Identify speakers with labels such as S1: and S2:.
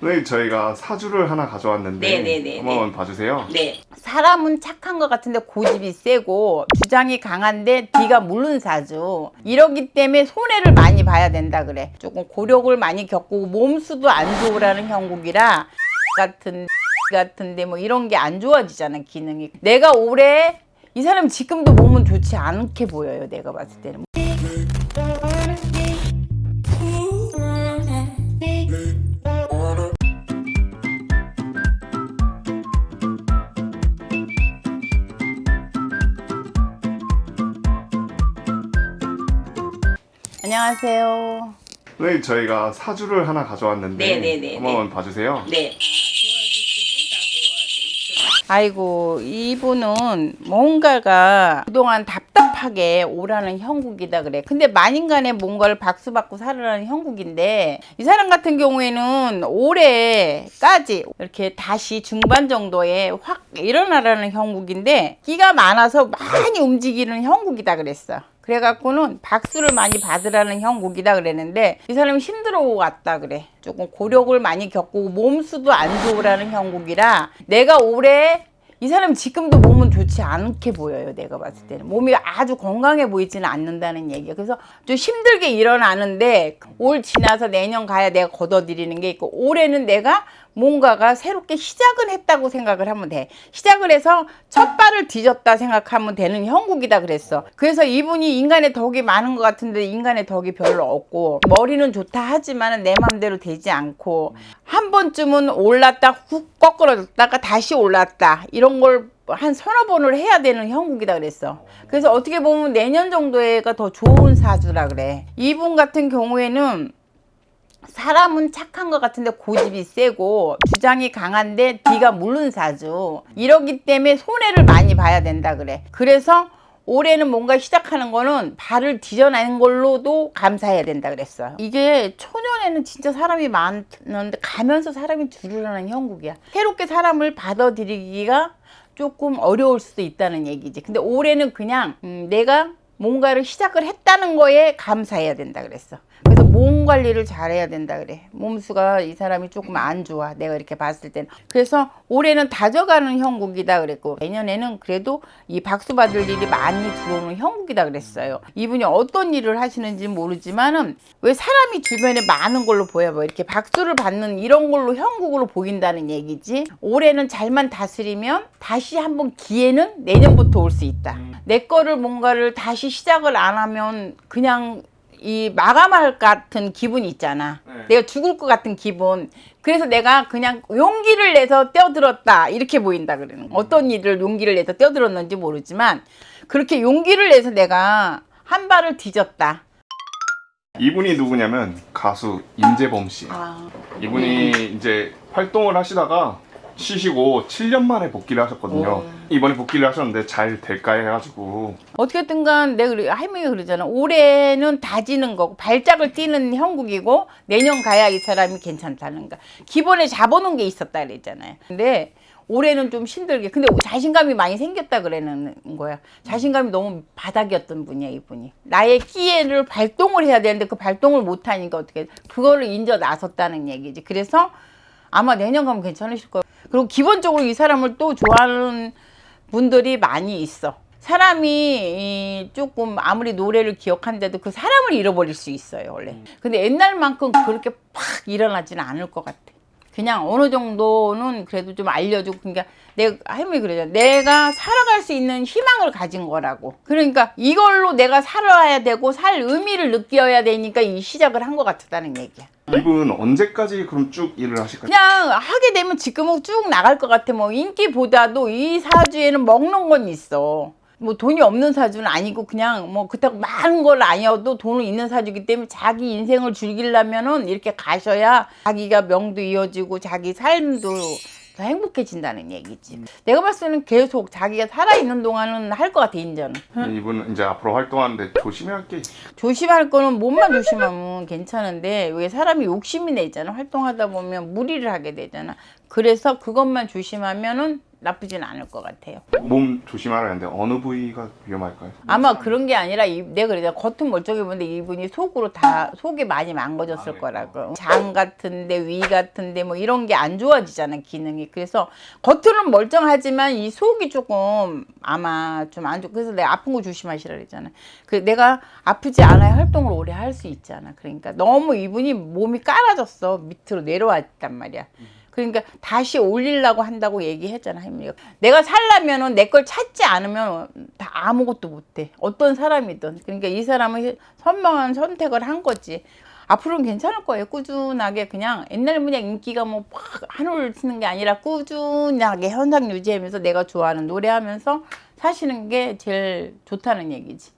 S1: 선생님 저희가 사주를 하나 가져왔는데
S2: 네네네네.
S1: 한번 봐주세요.
S2: 네. 사람은 착한 것 같은데 고집이 세고 주장이 강한데 뒤가 물른 사주. 이러기 때문에 손해를 많이 봐야 된다 그래. 조금 고력을 많이 겪고 몸수도 안 좋으라는 형국이라 같은 같은데 뭐 이런 게 안 좋아지잖아 기능이. 내가 올해 이 사람 지금도 몸은 좋지 않게 보여요. 내가 봤을 때는. 안녕하세요.
S1: 선생님 저희가 사주를 하나 가져왔는데
S2: 네네네네.
S1: 한번 봐주세요.
S2: 네. 아이고 이분은 뭔가가 그동안 답답하게 오라는 형국이다 그래 근데 만인간에 뭔가를 박수받고 살아라는 형국인데 이 사람 같은 경우에는 올해까지 이렇게 다시 중반 정도에 확 일어나라는 형국인데 끼가 많아서 많이 움직이는 형국이다 그랬어 그래갖고는 박수를 많이 받으라는 형국이다 그랬는데 이 사람이 힘들어 왔다 그래. 조금 고력을 많이 겪고 몸수도 안 좋으라는 형국이라 내가 올해 이 사람 지금도 몸은 좋지 않게 보여요 내가 봤을 때는. 몸이 아주 건강해 보이지는 않는다는 얘기야. 그래서 좀 힘들게 일어나는데 올 지나서 내년 가야 내가 걷어들이는 게 있고 올해는 내가 뭔가가 새롭게 시작을 했다고 생각을 하면 돼. 시작을 해서 첫 발을 뒤졌다 생각하면 되는 형국이다 그랬어. 그래서 이분이 인간의 덕이 많은 것 같은데 인간의 덕이 별로 없고 머리는 좋다 하지만 내 맘대로 되지 않고 한 번쯤은 올랐다 훅 꺾어졌다가 다시 올랐다 이런 걸 한 서너 번을 해야 되는 형국이다 그랬어. 그래서 어떻게 보면 내년 정도에가 더 좋은 사주라 그래. 이분 같은 경우에는 사람은 착한 것 같은데 고집이 세고 주장이 강한데 뒤가 물른 사주 이러기 때문에 손해를 많이 봐야 된다 그래 그래서 올해는 뭔가 시작하는 거는 발을 뒤져내는 걸로도 감사해야 된다 그랬어요 이게 초년에는 진짜 사람이 많은데 가면서 사람이 줄으라는 형국이야 새롭게 사람을 받아들이기가 조금 어려울 수도 있다는 얘기지. 근데 올해는 그냥 음, 내가 뭔가를 시작을 했다는 거에 감사해야 된다 그랬어 몸 관리를 잘해야 된다 그래. 몸수가 이 사람이 조금 안 좋아. 내가 이렇게 봤을 때는. 그래서 올해는 다져가는 형국이다 그랬고 내년에는 그래도 이 박수 받을 일이 많이 들어오는 형국이다 그랬어요. 이분이 어떤 일을 하시는지 모르지만은 왜 사람이 주변에 많은 걸로 보여 뭐 이렇게 박수를 받는 이런 걸로 형국으로 보인다는 얘기지. 올해는 잘만 다스리면 다시 한번 기회는 내년부터 올 수 있다. 내 거를 뭔가를 다시 시작을 안 하면 그냥 이 마감할 것 같은 기분이 있잖아.
S1: 네.
S2: 내가 죽을 것 같은 기분. 그래서 내가 그냥 용기를 내서 뛰어들었다. 이렇게 보인다 그러는 거. 어떤 일을 용기를 내서 뛰어들었는지 모르지만 그렇게 용기를 내서 내가 한 발을 뒤졌다.
S1: 이분이 누구냐면 가수 임재범 씨.
S2: 아,
S1: 이분이 이제 활동을 하시다가 쉬시고 7년 만에 복귀를 하셨거든요.
S2: 오.
S1: 이번에 복귀를 하셨는데 잘 될까 해가지고
S2: 어떻게든 간 내가 할머니가 그러잖아. 올해는 다지는 거고 발작을 띄는 형국이고 내년 가야 이 사람이 괜찮다는 거. 기본에 잡아놓은 게 있었다 그랬잖아요. 근데 올해는 좀 힘들게. 근데 자신감이 많이 생겼다 그러는 거야. 자신감이 너무 바닥이었던 분이야 이분이. 나의 끼에를 발동을 해야 되는데 그 발동을 못하니까 어떻게 그거를 인져 나섰다는 얘기지. 그래서 아마 내년 가면 괜찮으실 거예요. 그리고 기본적으로 이 사람을 또 좋아하는 분들이 많이 있어. 사람이 이 조금 아무리 노래를 기억한데도 그 사람을 잃어버릴 수 있어요 원래. 근데 옛날만큼 그렇게 팍 일어나지는 않을 것 같아. 그냥 어느 정도는 그래도 좀 알려주고 그러니까 내가 할머니 그러잖아. 내가 살아갈 수 있는 희망을 가진 거라고. 그러니까 이걸로 내가 살아야 되고 살 의미를 느껴야 되니까 이 시작을 한 것 같다는 얘기야.
S1: 이분 언제까지 그럼 쭉 일을 하실까요?
S2: 그냥 하게 되면 지금은 쭉 나갈 것 같아. 뭐 인기보다도 이 사주에는 먹는 건 있어. 뭐 돈이 없는 사주는 아니고 그냥 뭐 그렇다고 많은 걸 아니어도 돈은 있는 사주기 때문에 자기 인생을 즐기려면은 이렇게 가셔야 자기가 명도 이어지고 자기 삶도 더 행복해진다는 얘기지. 내가 봤을 때는 계속 자기가 살아있는 동안은 할 것 같아, 인제는.
S1: 이분은 이제 앞으로 활동하는데 조심해야 할게
S2: 조심할 거는 몸만 조심하면 괜찮은데 왜 사람이 욕심이 내잖아 활동하다 보면 무리를 하게 되잖아 그래서 그것만 조심하면은 나쁘진 않을 것 같아요.
S1: 몸 조심하라는데 어느 부위가 위험할까요?
S2: 아마 그런 게 아니라 이- 내가 그래 겉은 멀쩡해 보는데 이분이 속으로 다 속이 많이 망가졌을
S1: 아, 네.
S2: 거라고 장 같은데 위 같은데 뭐 이런 게 안 좋아지잖아 기능이 그래서 겉으로는 멀쩡하지만 이 속이 조금 아마 좀 안 좋. 그래서 내가 아픈 거 조심하시라 그랬잖아. 그 내가 아프지 않아야 활동을 오래 할 수 있잖아. 그러니까 너무 이분이 몸이 깔아졌어 밑으로 내려왔단 말이야. 그러니까 다시 올리려고 한다고 얘기했잖아 할머니가. 내가 살려면은 내 걸 찾지 않으면 다 아무것도 못해. 어떤 사람이든. 그러니까 이 사람은 선명한 선택을 한 거지. 앞으로는 괜찮을 거예요. 꾸준하게 그냥 옛날 그냥 인기가 뭐 팍 한올 치는 게 아니라 꾸준하게 현상 유지하면서 내가 좋아하는 노래하면서 사시는 게 제일 좋다는 얘기지